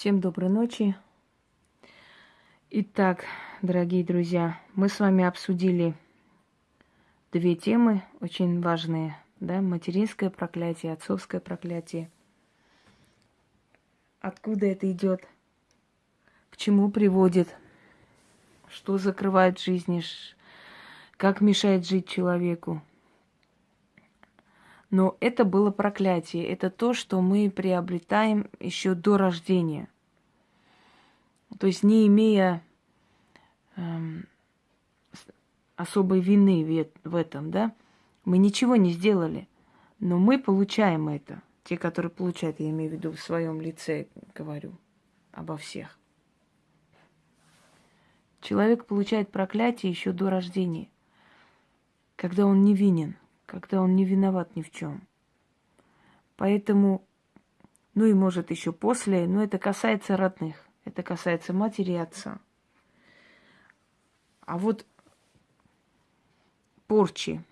Всем доброй ночи. Итак, дорогие друзья, мы с вами обсудили две темы очень важные, да, материнское проклятие, отцовское проклятие. Откуда это идет? К чему приводит? Что закрывает в? Как мешает жить человеку? Но это было проклятие. Это то, что мы приобретаем еще до рождения. То есть не имея эм, особой вины в этом, да, мы ничего не сделали, но мы получаем это. Те, которые получают, я имею в виду в своем лице, говорю обо всех. Человек получает проклятие еще до рождения, когда он невинен когда он не виноват ни в чем. Поэтому, ну и может еще после, но это касается родных, это касается матери и отца. А вот порчи.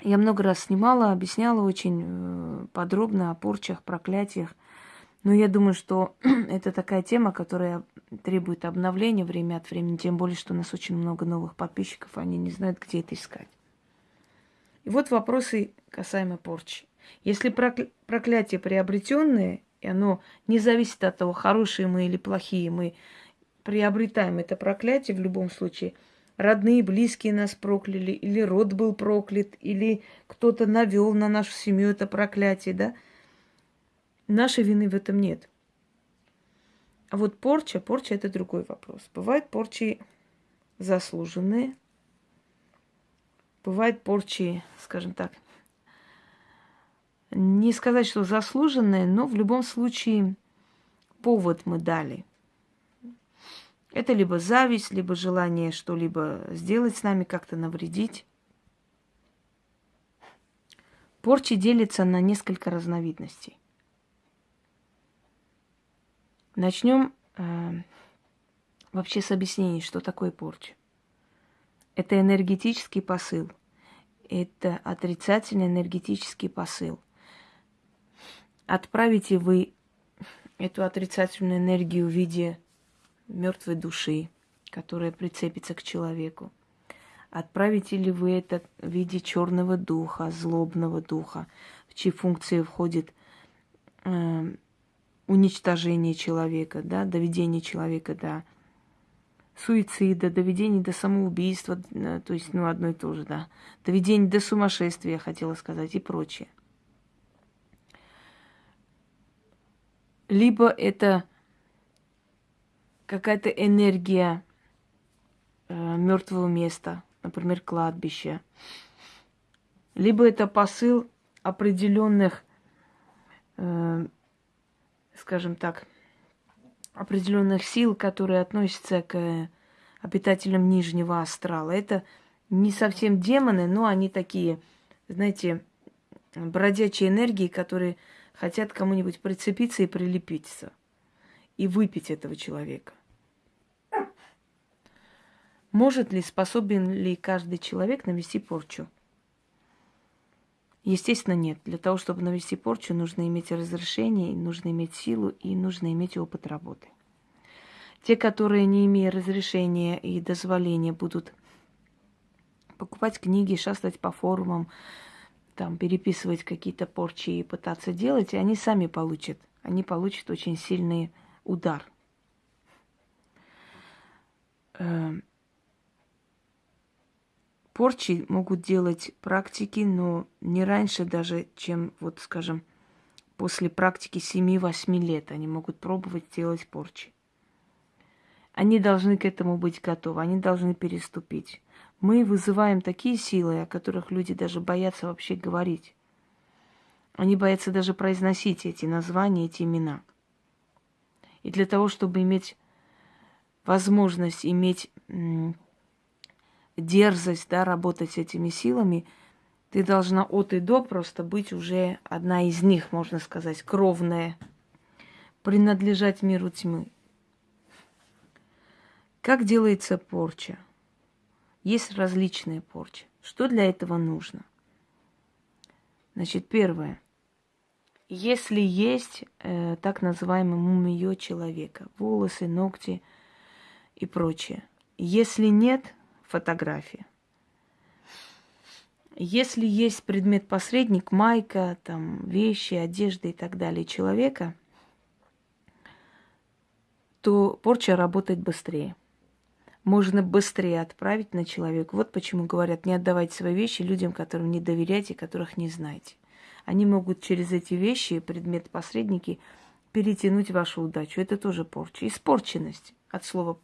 Я много раз снимала, объясняла очень э, подробно о порчах, проклятиях. Но я думаю, что это такая тема, которая требует обновления время от времени, тем более, что у нас очень много новых подписчиков, они не знают, где это искать. И вот вопросы касаемо порчи. Если проклятие приобретенное, и оно не зависит от того, хорошие мы или плохие, мы приобретаем это проклятие в любом случае. Родные, близкие нас прокляли, или род был проклят, или кто-то навел на нашу семью это проклятие, да? Нашей вины в этом нет. А вот порча, порча это другой вопрос. Бывают порчи заслуженные, Бывают порчи, скажем так, не сказать, что заслуженные, но в любом случае повод мы дали. Это либо зависть, либо желание что-либо сделать с нами, как-то навредить. Порчи делятся на несколько разновидностей. Начнем э, вообще с объяснений, что такое порча. Это энергетический посыл. Это отрицательный энергетический посыл. Отправите вы эту отрицательную энергию в виде мертвой души, которая прицепится к человеку. Отправите ли вы это в виде черного духа, злобного духа, в чьи функции входит э, уничтожение человека, да, доведение человека до суицида, доведение до самоубийства, э, то есть, ну, одно и то же, да, доведение до сумасшествия, я хотела сказать, и прочее. Либо это какая-то энергия э, мертвого места, например, кладбище. Либо это посыл определенных, э, скажем так, определенных сил, которые относятся к обитателям нижнего астрала. Это не совсем демоны, но они такие, знаете, бродячие энергии, которые хотят кому-нибудь прицепиться и прилепиться, и выпить этого человека. Может ли, способен ли каждый человек навести порчу? Естественно, нет. Для того, чтобы навести порчу, нужно иметь разрешение, нужно иметь силу и нужно иметь опыт работы. Те, которые, не имея разрешения и дозволения, будут покупать книги, шастать по форумам, там, переписывать какие-то порчи и пытаться делать, и они сами получат. Они получат очень сильный удар. Эм, Порчи могут делать практики, но не раньше даже, чем, вот скажем, после практики 7-8 лет они могут пробовать делать порчи. Они должны к этому быть готовы, они должны переступить. Мы вызываем такие силы, о которых люди даже боятся вообще говорить. Они боятся даже произносить эти названия, эти имена. И для того, чтобы иметь возможность иметь дерзость, да, работать с этими силами, ты должна от и до просто быть уже одна из них, можно сказать, кровная, принадлежать миру тьмы. Как делается порча? Есть различные порчи. Что для этого нужно? Значит, первое. если есть э, так называемое мумиё человека, волосы, ногти и прочее. Если нет, фотография. Если есть предмет-посредник, майка, там, вещи, одежда и так далее человека, то порча работает быстрее. Можно быстрее отправить на человека. Вот почему говорят, не отдавайте свои вещи людям, которым не доверяете, которых не знаете. Они могут через эти вещи, предметы-посредники, перетянуть вашу удачу. Это тоже порча. Испорченность от слова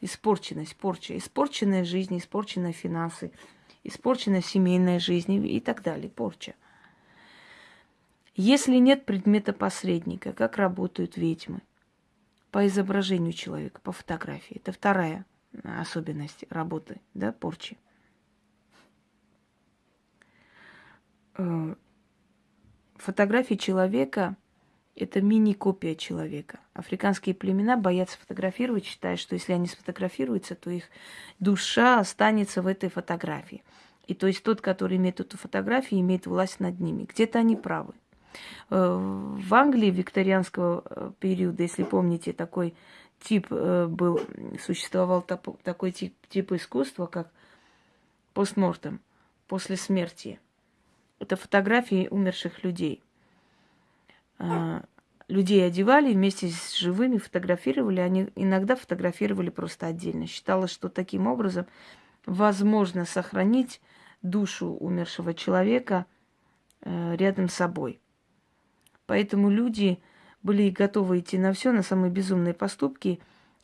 испорченность, порча. Испорченная жизнь, испорченные финансы, испорченная семейная жизнь и так далее. Порча. Если нет предмета посредника, как работают ведьмы? По изображению человека, по фотографии. Это вторая особенность работы, да, порчи. Э, фотографии человека – это мини-копия человека. Африканские племена боятся фотографировать, считая, что если они сфотографируются, то их душа останется в этой фотографии. И то есть тот, который имеет эту фотографию, имеет власть над ними. Где-то они правы. Э, в Англии викторианского э, периода, если помните, такой тип э, был, существовал такой тип, тип искусства, как постмортем, после смерти. Это фотографии умерших людей. А, людей одевали вместе с живыми, фотографировали. Они иногда фотографировали просто отдельно. Считалось, что таким образом возможно сохранить душу умершего человека э, рядом с собой. Поэтому люди были готовы идти на все, на самые безумные поступки,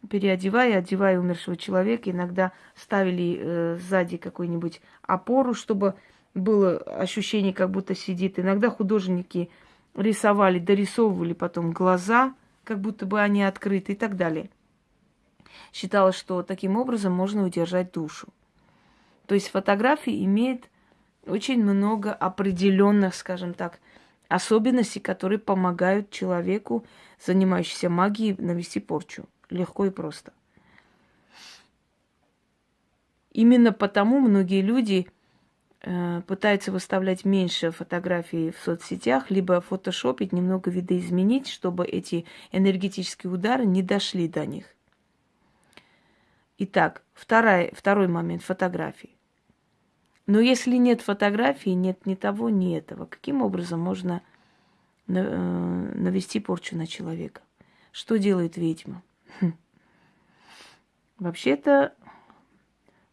переодевая, одевая умершего человека. Иногда ставили э, сзади какую-нибудь опору, чтобы было ощущение, как будто сидит. Иногда художники рисовали, дорисовывали потом глаза, как будто бы они открыты и так далее. Считалось, что таким образом можно удержать душу. То есть фотографии имеет очень много определенных, скажем так, особенностей, которые помогают человеку, занимающемуся магией, навести порчу. Легко и просто. Именно потому многие люди Э, пытается выставлять меньше фотографий в соцсетях, либо фотошопить, немного видоизменить, чтобы эти энергетические удары не дошли до них. Итак, второй, второй момент фотографии. Но если нет фотографии, нет ни того, ни этого, каким образом можно э, навести порчу на человека? Что делает ведьма? Хм. Вообще-то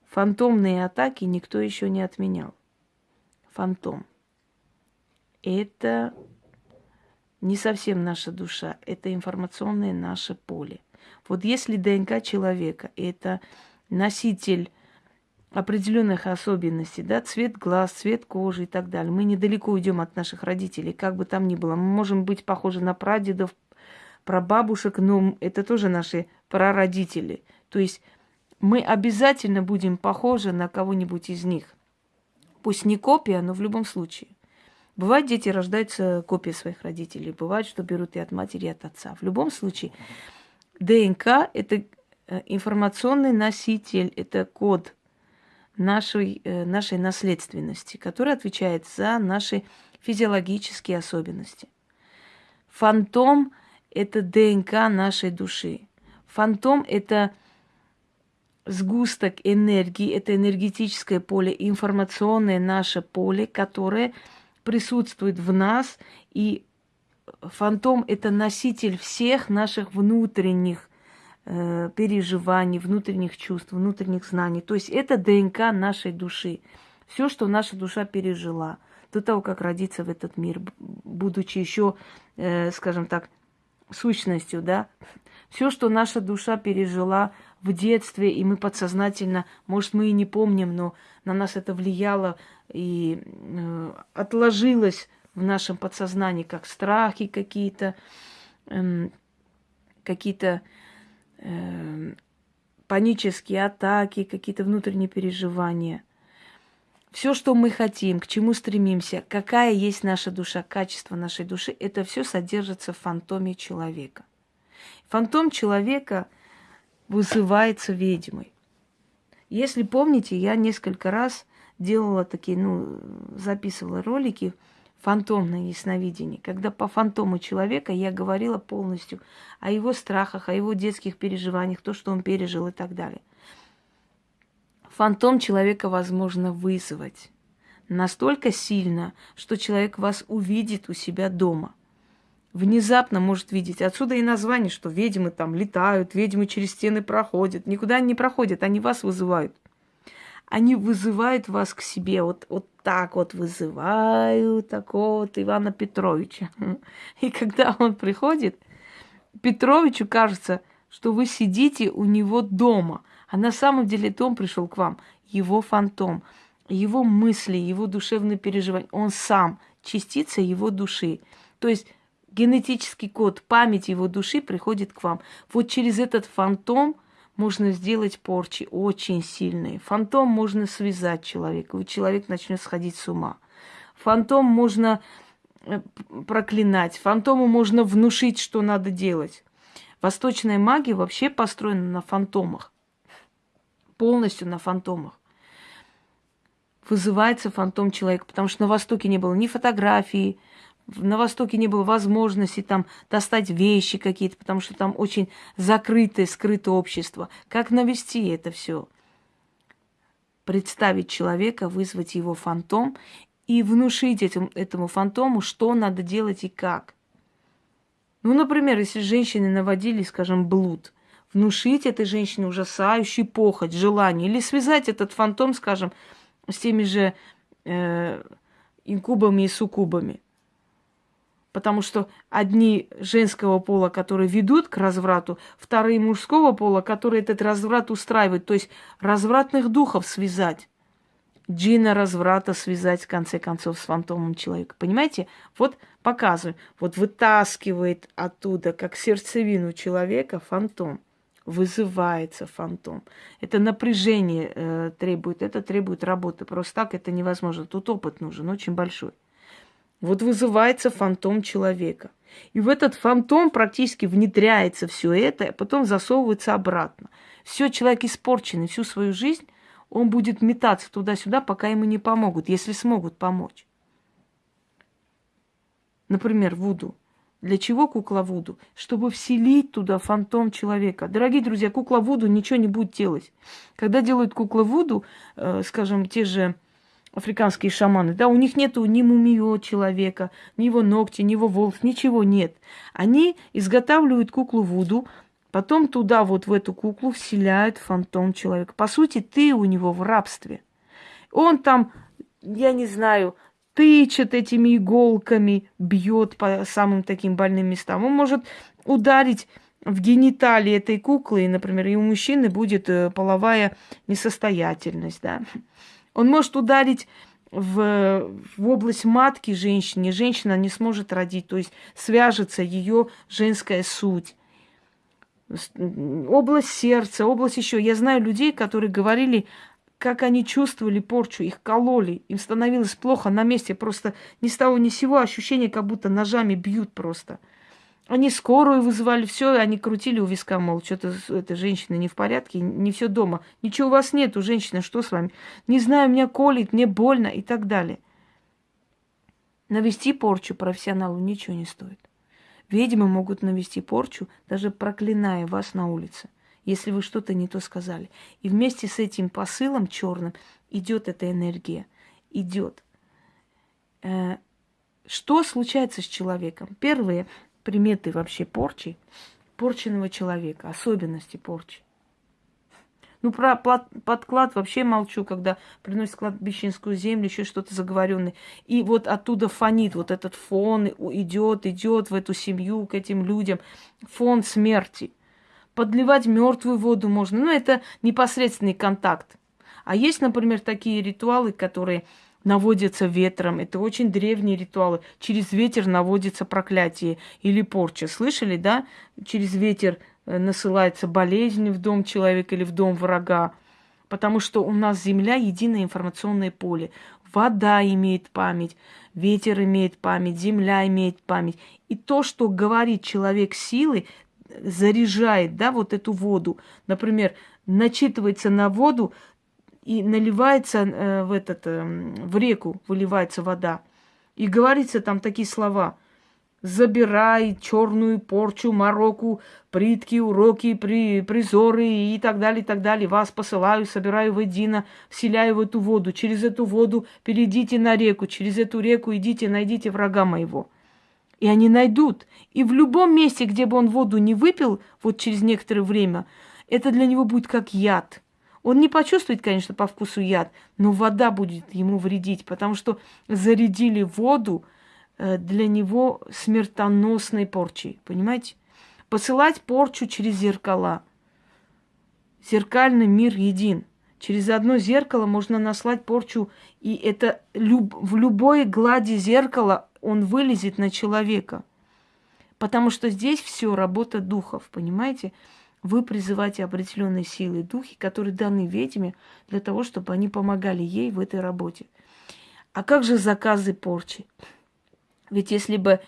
фантомные атаки никто еще не отменял фантом. Это не совсем наша душа, это информационное наше поле. Вот если ДНК человека – это носитель определенных особенностей, да, цвет глаз, цвет кожи и так далее. Мы недалеко уйдем от наших родителей, как бы там ни было. Мы можем быть похожи на прадедов, прабабушек, но это тоже наши прародители. То есть мы обязательно будем похожи на кого-нибудь из них. Пусть не копия, но в любом случае. Бывает, дети рождаются копией своих родителей. Бывает, что берут и от матери, и от отца. В любом случае, ДНК – это э, информационный носитель, это код нашей, э, нашей наследственности, который отвечает за наши физиологические особенности. Фантом – это ДНК нашей души. Фантом – это сгусток энергии, это энергетическое поле, информационное наше поле, которое присутствует в нас, и фантом – это носитель всех наших внутренних переживаний, внутренних чувств, внутренних знаний. То есть это ДНК нашей души. Все, что наша душа пережила до того, как родиться в этот мир, будучи еще, э, скажем так, сущностью, да, все, что наша душа пережила в детстве, и мы подсознательно, может, мы и не помним, но на нас это влияло и э, отложилось в нашем подсознании, как страхи какие-то, э, какие-то э, панические атаки, какие-то внутренние переживания. Все, что мы хотим, к чему стремимся, какая есть наша душа, качество нашей души, это все содержится в фантоме человека. Фантом человека – вызывается ведьмой. Если помните, я несколько раз делала такие, ну, записывала ролики, фантомное ясновидение, когда по фантому человека я говорила полностью о его страхах, о его детских переживаниях, то, что он пережил и так далее. Фантом человека возможно вызвать настолько сильно, что человек вас увидит у себя дома. Внезапно может видеть. Отсюда и название, что ведьмы там летают, ведьмы через стены проходят. Никуда они не проходят, они вас вызывают. Они вызывают вас к себе. Вот, вот так вот вызываю такого-то Ивана Петровича. И когда он приходит, Петровичу кажется, что вы сидите у него дома. А на самом деле дом пришел к вам, его фантом, его мысли, его душевные переживания. Он сам частица его души. То есть генетический код, память его души приходит к вам. Вот через этот фантом – можно сделать порчи очень сильные. Фантом можно связать человека, и человек начнет сходить с ума. Фантом можно э, проклинать, фантому можно внушить, что надо делать. Восточная магия вообще построена на фантомах. Полностью на фантомах. Вызывается фантом человека, потому что на Востоке не было ни фотографии, на Востоке не было возможности там достать вещи какие-то, потому что там очень закрытое, скрытое общество. Как навести это все? Представить человека, вызвать его фантом и внушить этим, этому фантому, что надо делать и как. Ну, например, если женщины наводили, скажем, блуд, внушить этой женщине ужасающий похоть, желание, или связать этот фантом, скажем, с теми же э, инкубами и суккубами – Потому что одни женского пола, которые ведут к разврату, вторые мужского пола, которые этот разврат устраивают. То есть развратных духов связать. Джина разврата связать, в конце концов, с фантомом человека. Понимаете? Вот показываю. Вот вытаскивает оттуда, как сердцевину человека, фантом. Вызывается фантом. Это напряжение э, требует, это требует работы. Просто так это невозможно. Тут опыт нужен, очень большой. Вот вызывается фантом человека. И в этот фантом практически внедряется все это, а потом засовывается обратно. Все, человек испорченный всю свою жизнь, он будет метаться туда-сюда, пока ему не помогут, если смогут помочь. Например, Вуду. Для чего кукла Вуду? Чтобы вселить туда фантом человека. Дорогие друзья, кукла Вуду ничего не будет делать. Когда делают кукла Вуду, э, скажем, те же африканские шаманы, да, у них нету ни мумио человека, ни его ногти, ни его волос, ничего нет. Они изготавливают куклу Вуду, потом туда вот в эту куклу вселяют фантом человека. По сути, ты у него в рабстве. Он там, я не знаю, тычет этими иголками, бьет по самым таким больным местам. Он может ударить в гениталии этой куклы, например, и у мужчины будет э, половая несостоятельность, да. Он может ударить в, в область матки женщине, женщина не сможет родить, то есть свяжется ее женская суть. Область сердца, область еще. Я знаю людей, которые говорили, как они чувствовали порчу, их кололи, им становилось плохо на месте, просто ни с того ни с сего ощущение, как будто ножами бьют просто. Они скорую вызывали, все, они крутили у виска, мол, что-то эта женщина не в порядке, не все дома. Ничего у вас нет, у женщины, что с вами? Не знаю, меня колит, мне больно и так далее. Навести порчу профессионалу ничего не стоит. Ведьмы могут навести порчу, даже проклиная вас на улице, если вы что-то не то сказали. И вместе с этим посылом черным идет эта энергия. Идет. Э, что случается с человеком? Первое – приметы вообще порчи, порченного человека, особенности порчи. Ну, про подклад вообще молчу, когда приносят кладбищенскую землю, еще что-то заговоренное. И вот оттуда фонит, вот этот фон идет, идет в эту семью, к этим людям. Фон смерти. Подливать мертвую воду можно. Ну, это непосредственный контакт. А есть, например, такие ритуалы, которые наводятся ветром. Это очень древние ритуалы. Через ветер наводится проклятие или порча. Слышали, да? Через ветер э, насылается болезнь в дом человека или в дом врага. Потому что у нас Земля единое информационное поле. Вода имеет память, ветер имеет память, земля имеет память. И то, что говорит человек силы, заряжает, да, вот эту воду. Например, начитывается на воду и наливается э, в, этот, э, в реку, выливается вода. И говорится там такие слова. Забирай черную порчу, мороку, притки, уроки, при, призоры и так далее, и так далее. Вас посылаю, собираю воедино, вселяю в эту воду. Через эту воду перейдите на реку, через эту реку идите, найдите врага моего. И они найдут. И в любом месте, где бы он воду не выпил, вот через некоторое время, это для него будет как яд. Он не почувствует, конечно, по вкусу яд, но вода будет ему вредить, потому что зарядили воду э, для него смертоносной порчей. Понимаете? Посылать порчу через зеркала. Зеркальный мир един. Через одно зеркало можно наслать порчу, и это люб, в любой глади зеркала он вылезет на человека. Потому что здесь все работа духов, понимаете? Вы призываете определенные силы, духи, которые даны ведьме для того, чтобы они помогали ей в этой работе. А как же заказы порчи? Ведь если бы,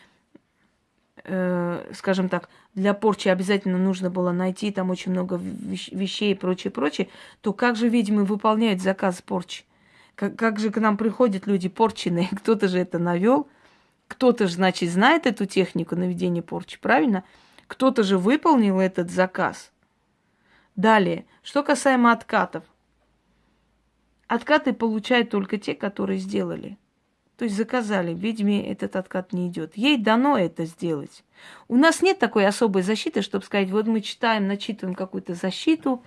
э, скажем так, для порчи обязательно нужно было найти там очень много вещей и прочее, прочее, то как же ведьмы выполняют заказ порчи? Как, как же к нам приходят люди порченые? Кто-то же это навел, кто-то же, значит, знает эту технику наведения порчи, правильно? Кто-то же выполнил этот заказ. Далее, что касаемо откатов. Откаты получают только те, которые сделали. То есть заказали, ведьме этот откат не идет. Ей дано это сделать. У нас нет такой особой защиты, чтобы сказать, вот мы читаем, начитываем какую-то защиту,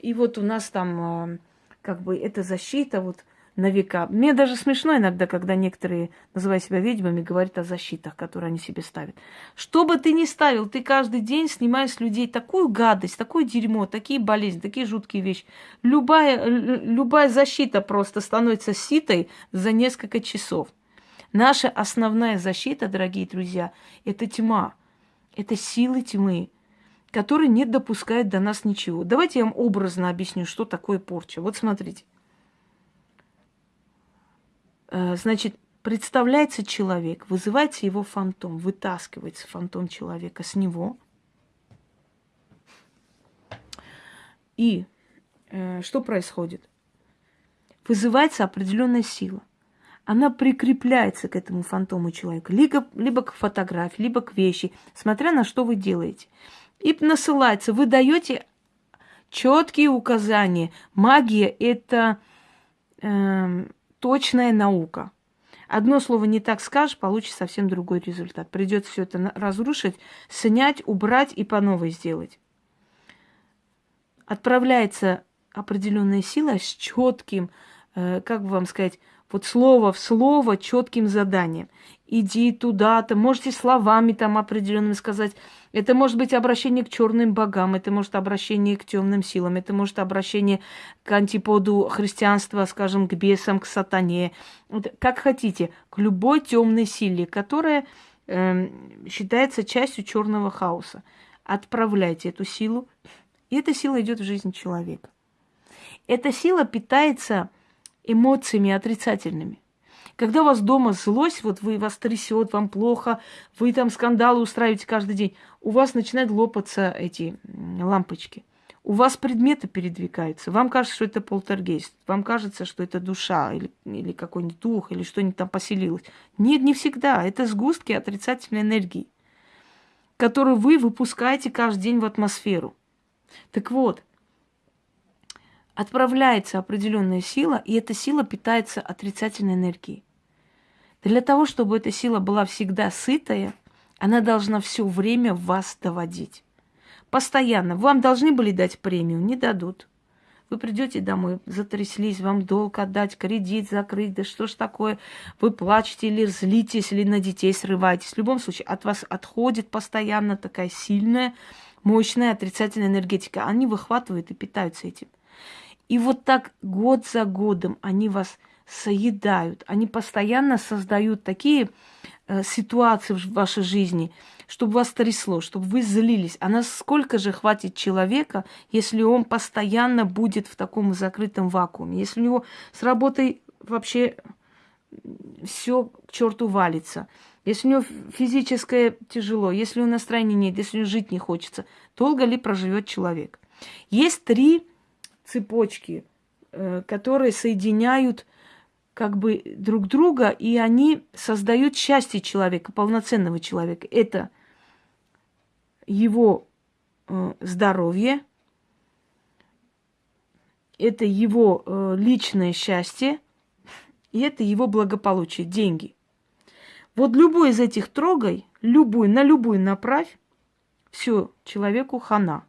и вот у нас там а, как бы эта защита, вот на века. Мне даже смешно иногда, когда некоторые, называя себя ведьмами, говорят о защитах, которые они себе ставят. Что бы ты ни ставил, ты каждый день снимаешь с людей такую гадость, такое дерьмо, такие болезни, такие жуткие вещи. Любая, любая защита просто становится ситой за несколько часов. Наша основная защита, дорогие друзья, это тьма. Это силы тьмы, которые не допускают до нас ничего. Давайте я вам образно объясню, что такое порча. Вот смотрите. Э, значит, представляется человек, вызывается его фантом, вытаскивается фантом человека с него. И э, что происходит? Вызывается определенная сила. Она прикрепляется к этому фантому человека, либо, либо к фотографии, либо к вещи, смотря на что вы делаете. И насылается. Вы даете четкие указания. Магия это э, точная наука. Одно слово не так скажешь, получишь совсем другой результат. Придется все это разрушить, снять, убрать и по новой сделать. Отправляется определенная сила с четким, э, как бы вам сказать, вот слово в слово четким заданием. Иди туда-то, можете словами там определенными сказать. Это может быть обращение к черным богам, это может обращение к темным силам, это может обращение к антиподу христианства, скажем, к бесам, к сатане. Вот, как хотите, к любой темной силе, которая э, считается частью черного хаоса. Отправляйте эту силу, и эта сила идет в жизнь человека. Эта сила питается эмоциями отрицательными. Когда у вас дома злость, вот вы вас трясет, вам плохо, вы там скандалы устраиваете каждый день, у вас начинают лопаться эти лампочки. У вас предметы передвигаются. Вам кажется, что это полтергейст. Вам кажется, что это душа или, или какой-нибудь дух, или что-нибудь там поселилось. Нет, не всегда. Это сгустки отрицательной энергии, которую вы выпускаете каждый день в атмосферу. Так вот, отправляется определенная сила, и эта сила питается отрицательной энергией. Для того, чтобы эта сила была всегда сытая, она должна все время вас доводить. Постоянно. Вам должны были дать премию, не дадут. Вы придете домой, затряслись, вам долг отдать, кредит закрыть, да что ж такое? Вы плачете или злитесь, или на детей срываетесь. В любом случае, от вас отходит постоянно такая сильная, мощная отрицательная энергетика. Они выхватывают и питаются этим. И вот так год за годом они вас соедают. Они постоянно создают такие э, ситуации в вашей жизни, чтобы вас трясло, чтобы вы злились. А насколько же хватит человека, если он постоянно будет в таком закрытом вакууме? Если у него с работой вообще все к черту валится. Если у него физическое тяжело, если у него настроения нет, если у него жить не хочется, долго ли проживет человек? Есть три цепочки, э, которые соединяют как бы друг друга, и они создают счастье человека, полноценного человека. Это его э, здоровье, это его э, личное счастье, и это его благополучие, деньги. Вот любой из этих трогай, любую, на любую направь, все, человеку хана.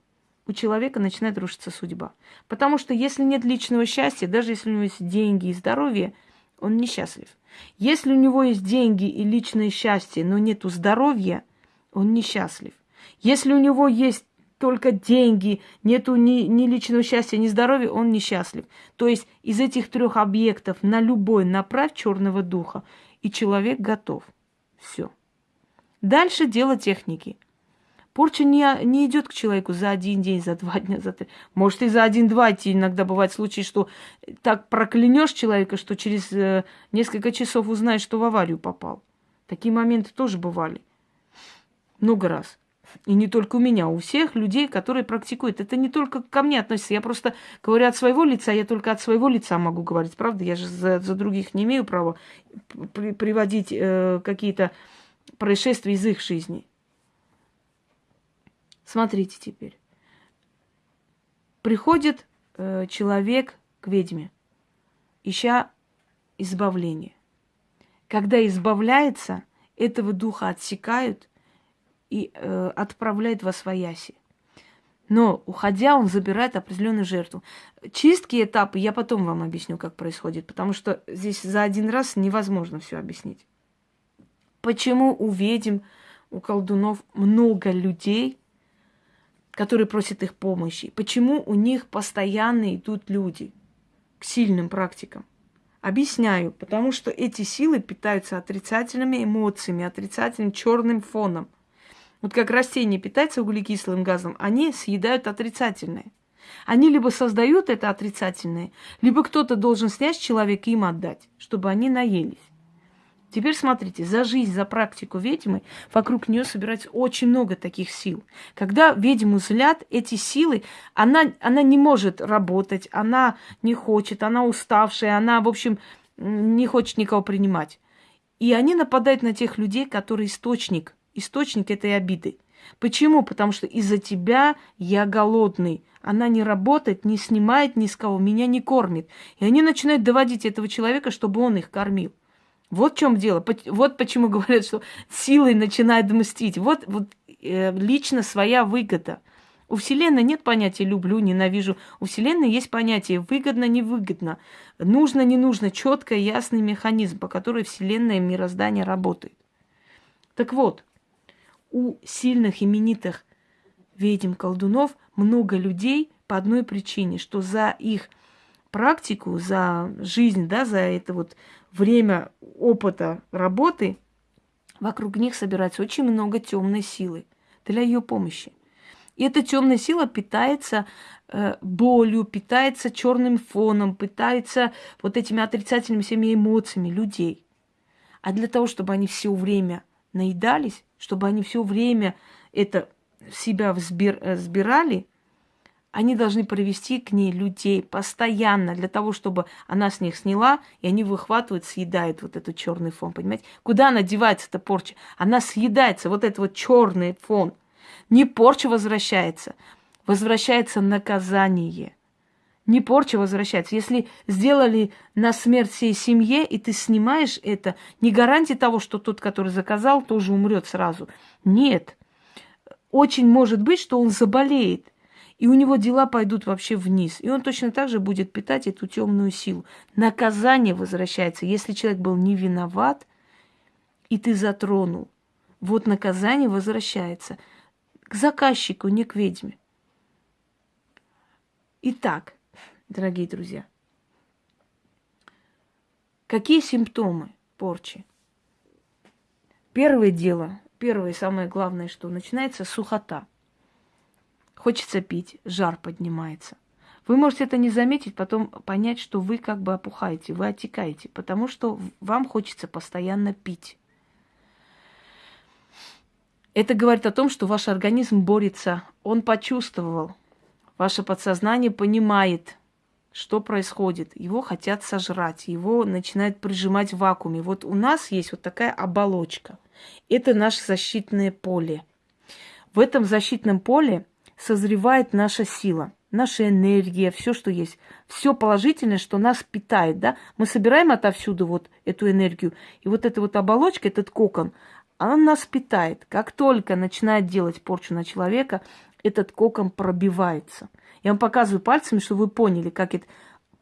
У человека начинает рушиться судьба. Потому что если нет личного счастья, даже если у него есть деньги и здоровье, он несчастлив. Если у него есть деньги и личное счастье, но нету здоровья, он несчастлив. Если у него есть только деньги, нету ни, ни личного счастья, ни здоровья, он несчастлив. То есть из этих трех объектов на любой направь черного духа, и человек готов. Все. Дальше дело техники. Порча не, не идет к человеку за один день, за два дня, за три. Может, и за один-два идти. Иногда бывает случаи, что так проклянешь человека, что через э, несколько часов узнаешь, что в аварию попал. Такие моменты тоже бывали. Много раз. И не только у меня, у всех людей, которые практикуют. Это не только ко мне относится. Я просто говорю от своего лица, я только от своего лица могу говорить. Правда, я же за, за других не имею права при, приводить э, какие-то происшествия из их жизни. Смотрите теперь. Приходит э, человек к ведьме, ища избавление. Когда избавляется, этого духа отсекают и э, отправляют во свояси. Но, уходя, он забирает определенную жертву. Чистки этапы я потом вам объясню, как происходит, потому что здесь за один раз невозможно все объяснить. Почему у ведьм, у колдунов много людей, которые просят их помощи. Почему у них постоянно идут люди к сильным практикам? Объясняю, потому что эти силы питаются отрицательными эмоциями, отрицательным черным фоном. Вот как растение питается углекислым газом, они съедают отрицательное. Они либо создают это отрицательное, либо кто-то должен снять человека и им отдать, чтобы они наелись. Теперь смотрите, за жизнь, за практику ведьмы вокруг нее собирается очень много таких сил. Когда ведьму злят, эти силы, она, она не может работать, она не хочет, она уставшая, она, в общем, не хочет никого принимать. И они нападают на тех людей, которые источник, источник этой обиды. Почему? Потому что из-за тебя я голодный. Она не работает, не снимает ни с кого, меня не кормит. И они начинают доводить этого человека, чтобы он их кормил. Вот в чем дело. Вот почему говорят, что силой начинает мстить. Вот, вот э, лично своя выгода. У Вселенной нет понятия люблю, ненавижу. У Вселенной есть понятие выгодно, невыгодно, нужно, не нужно, четко, ясный механизм, по которому Вселенная мироздание работает. Так вот, у сильных именитых ведьм колдунов много людей по одной причине, что за их практику, за жизнь, да, за это вот время опыта работы, вокруг них собирается очень много темной силы для ее помощи. И эта темная сила питается э, болью, питается черным фоном, питается вот этими отрицательными всеми эмоциями людей. А для того, чтобы они все время наедались, чтобы они все время это в себя взбир, э, взбирали, они должны провести к ней людей постоянно для того, чтобы она с них сняла, и они выхватывают, съедают вот этот черный фон, понимаете? Куда она девается, эта порча? Она съедается, вот этот вот черный фон. Не порча возвращается, возвращается наказание. Не порча возвращается. Если сделали на смерть всей семье, и ты снимаешь это, не гарантия того, что тот, который заказал, тоже умрет сразу. Нет. Очень может быть, что он заболеет – и у него дела пойдут вообще вниз. И он точно так же будет питать эту темную силу. Наказание возвращается. Если человек был не виноват, и ты затронул, вот наказание возвращается к заказчику, не к ведьме. Итак, дорогие друзья, какие симптомы порчи? Первое дело, первое самое главное, что начинается сухота – Хочется пить, жар поднимается. Вы можете это не заметить, потом понять, что вы как бы опухаете, вы отекаете, потому что вам хочется постоянно пить. Это говорит о том, что ваш организм борется, он почувствовал, ваше подсознание понимает, что происходит? Его хотят сожрать, его начинают прижимать в вакууме. Вот у нас есть вот такая оболочка. Это наше защитное поле. В этом защитном поле созревает наша сила, наша энергия, все, что есть. Все положительное, что нас питает, да? Мы собираем отовсюду вот эту энергию. И вот эта вот оболочка, этот кокон, она нас питает. Как только начинает делать порчу на человека, этот кокон пробивается. Я вам показываю пальцами, чтобы вы поняли, как это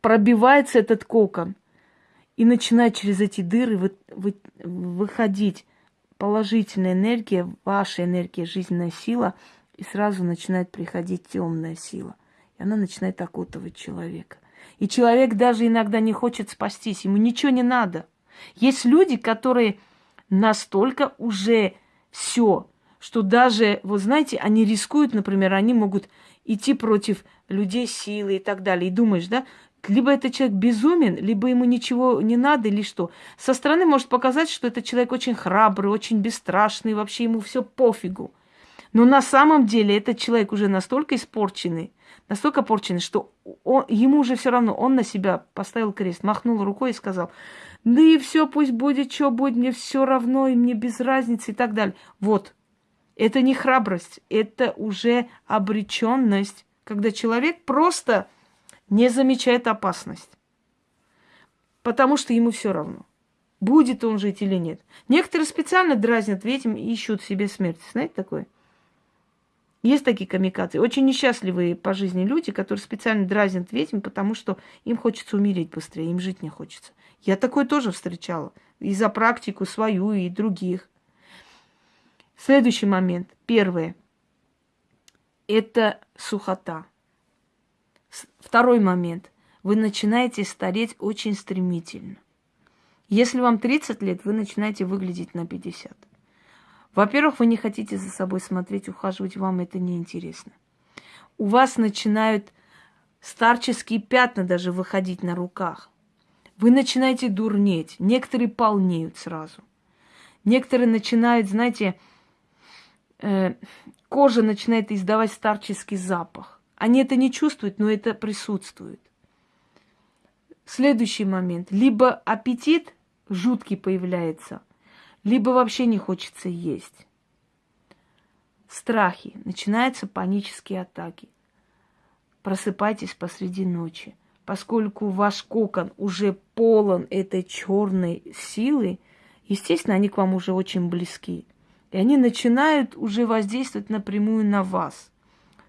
пробивается этот кокон. И начинает через эти дыры вы, вы, выходить положительная энергия, ваша энергия, жизненная сила, и сразу начинает приходить темная сила. И она начинает окутывать человека. И человек даже иногда не хочет спастись, ему ничего не надо. Есть люди, которые настолько уже все, что даже, вы знаете, они рискуют, например, они могут идти против людей силы и так далее. И думаешь, да, либо этот человек безумен, либо ему ничего не надо, или что. Со стороны может показать, что этот человек очень храбрый, очень бесстрашный, вообще ему все пофигу. Но на самом деле этот человек уже настолько испорченный, настолько порченный, что он, ему уже все равно, он на себя поставил крест, махнул рукой и сказал, да и все, пусть будет, что будет, мне все равно, и мне без разницы и так далее. Вот, это не храбрость, это уже обреченность, когда человек просто не замечает опасность, потому что ему все равно, будет он жить или нет. Некоторые специально дразнят этим и ищут себе смерть. Знаете такое? Есть такие камикадзе. Очень несчастливые по жизни люди, которые специально дразнят ведьм, потому что им хочется умереть быстрее, им жить не хочется. Я такое тоже встречала. И за практику свою, и других. Следующий момент. Первое. Это сухота. Второй момент. Вы начинаете стареть очень стремительно. Если вам 30 лет, вы начинаете выглядеть на 50. Во-первых, вы не хотите за собой смотреть, ухаживать, вам это неинтересно. У вас начинают старческие пятна даже выходить на руках. Вы начинаете дурнеть. Некоторые полнеют сразу. Некоторые начинают, знаете, э, кожа начинает издавать старческий запах. Они это не чувствуют, но это присутствует. Следующий момент. Либо аппетит жуткий появляется, либо вообще не хочется есть. Страхи. Начинаются панические атаки. Просыпайтесь посреди ночи. Поскольку ваш кокон уже полон этой черной силы, естественно, они к вам уже очень близки. И они начинают уже воздействовать напрямую на вас –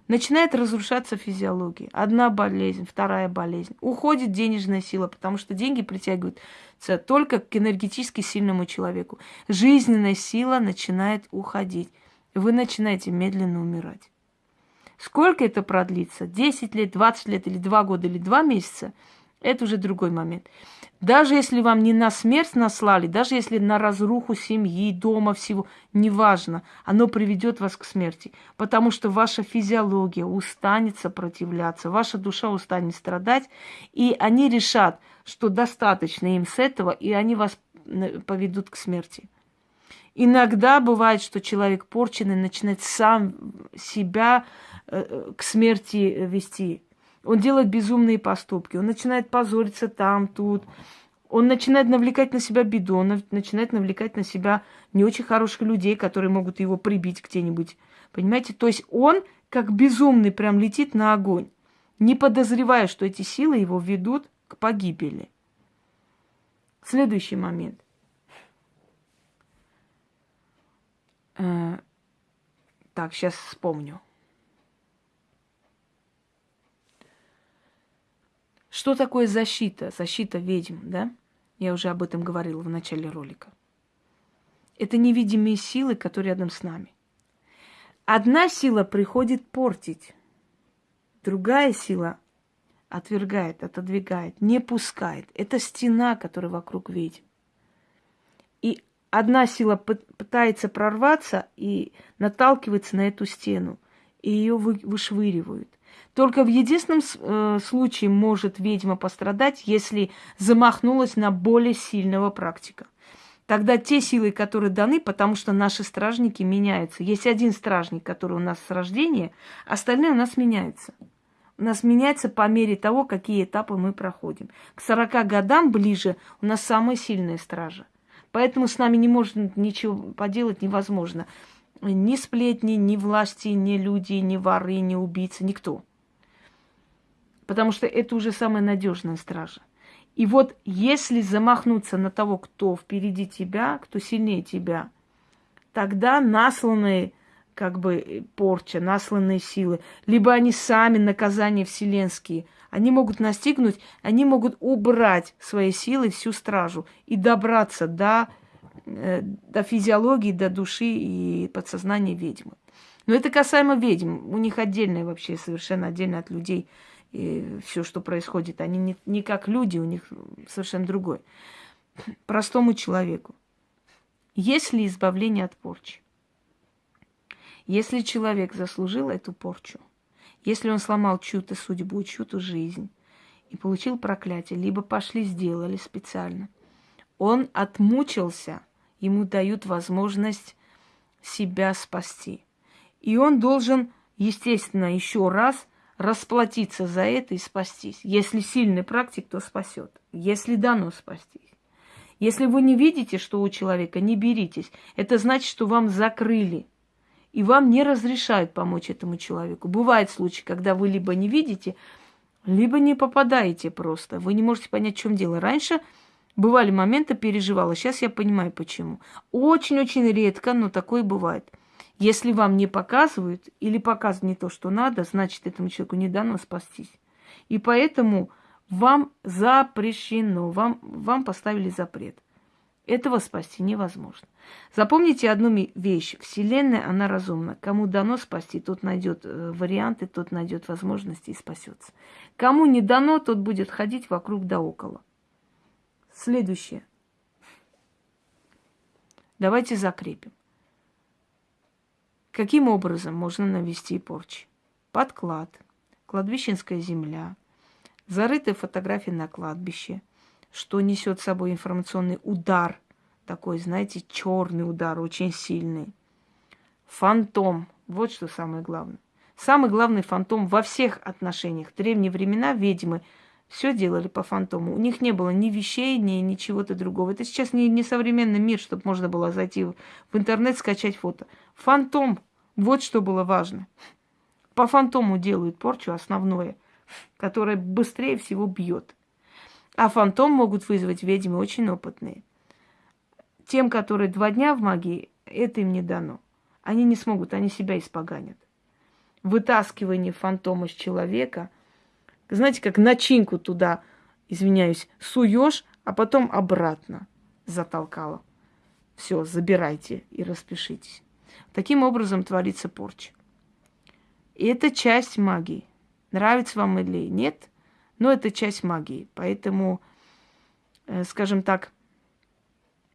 Начинает разрушаться физиология. Одна болезнь, вторая болезнь. Уходит денежная сила, потому что деньги притягиваются только к энергетически сильному человеку. Жизненная сила начинает уходить. Вы начинаете медленно умирать. Сколько это продлится? 10 лет, 20 лет или 2 года или 2 месяца? Это уже другой момент. Даже если вам не на смерть наслали, даже если на разруху семьи, дома, всего, неважно, оно приведет вас к смерти. Потому что ваша физиология устанет сопротивляться, ваша душа устанет страдать, и они решат, что достаточно им с этого, и они вас поведут к смерти. Иногда бывает, что человек порченный начинает сам себя э, э, к смерти вести. Он делает безумные поступки, он начинает позориться там, тут. Он начинает навлекать на себя беду, он начинает навлекать на себя не очень хороших людей, которые могут его прибить где-нибудь. Понимаете? То есть он как безумный прям летит на огонь, не подозревая, что эти силы его ведут к погибели. Следующий момент. Э, так, сейчас вспомню. Что такое защита? Защита ведьм, да? Я уже об этом говорила в начале ролика. Это невидимые силы, которые рядом с нами. Одна сила приходит портить, другая сила отвергает, отодвигает, не пускает. Это стена, которая вокруг ведьм. И одна сила пытается прорваться и наталкивается на эту стену, и ее вышвыривают. Только в единственном э, случае может ведьма пострадать, если замахнулась на более сильного практика. Тогда те силы, которые даны, потому что наши стражники меняются. Есть один стражник, который у нас с рождения, остальные у нас меняются. у нас меняется по мере того, какие этапы мы проходим. К 40 годам ближе у нас самая сильная стража. Поэтому с нами не может ничего поделать невозможно. Ни сплетни, ни власти, ни люди, ни воры, ни убийцы, никто. Потому что это уже самая надежная стража. И вот если замахнуться на того, кто впереди тебя, кто сильнее тебя, тогда насланные как бы порча, насланные силы, либо они сами наказания вселенские, они могут настигнуть, они могут убрать своей силой всю стражу и добраться до, э, до физиологии, до души и подсознания ведьмы. Но это касаемо ведьм. У них отдельное вообще, совершенно отдельно от людей и все, что происходит. Они не, не как люди, у них совершенно другой. Простому человеку. Есть ли избавление от порчи? Если человек заслужил эту порчу, если он сломал чью-то судьбу, чью-то жизнь и получил проклятие, либо пошли сделали специально, он отмучился, ему дают возможность себя спасти. И он должен, естественно, еще раз расплатиться за это и спастись. Если сильный практик, то спасет. Если дано спастись. Если вы не видите, что у человека, не беритесь. Это значит, что вам закрыли и вам не разрешают помочь этому человеку. Бывают случаи, когда вы либо не видите, либо не попадаете просто. Вы не можете понять, в чем дело. Раньше бывали моменты, переживала. Сейчас я понимаю, почему. Очень-очень редко, но такое бывает. Если вам не показывают или показывают не то, что надо, значит, этому человеку не дано спастись. И поэтому вам запрещено, вам, вам поставили запрет. Этого спасти невозможно. Запомните одну вещь. Вселенная, она разумна. Кому дано спасти, тот найдет э, варианты, тот найдет возможности и спасется. Кому не дано, тот будет ходить вокруг да около. Следующее. Давайте закрепим. Каким образом можно навести порчи? Подклад, кладбищенская земля, зарытые фотографии на кладбище – что несет с собой информационный удар, такой, знаете, черный удар, очень сильный. Фантом, вот что самое главное. Самый главный фантом во всех отношениях. В древние времена ведьмы все делали по фантому. У них не было ни вещей, ни, ни чего-то другого. Это сейчас не, не современный мир, чтобы можно было зайти в, интернет, скачать фото. Фантом, вот что было важно. По фантому делают порчу основное, которое быстрее всего бьет. А фантом могут вызвать ведьмы очень опытные. Тем, которые два дня в магии, это им не дано. Они не смогут, они себя испоганят. Вытаскивание фантома с человека, знаете, как начинку туда, извиняюсь, суешь, а потом обратно затолкала. Все, забирайте и распишитесь. Таким образом творится порча. И это часть магии. Нравится вам или нет – но это часть магии. Поэтому, э, скажем так,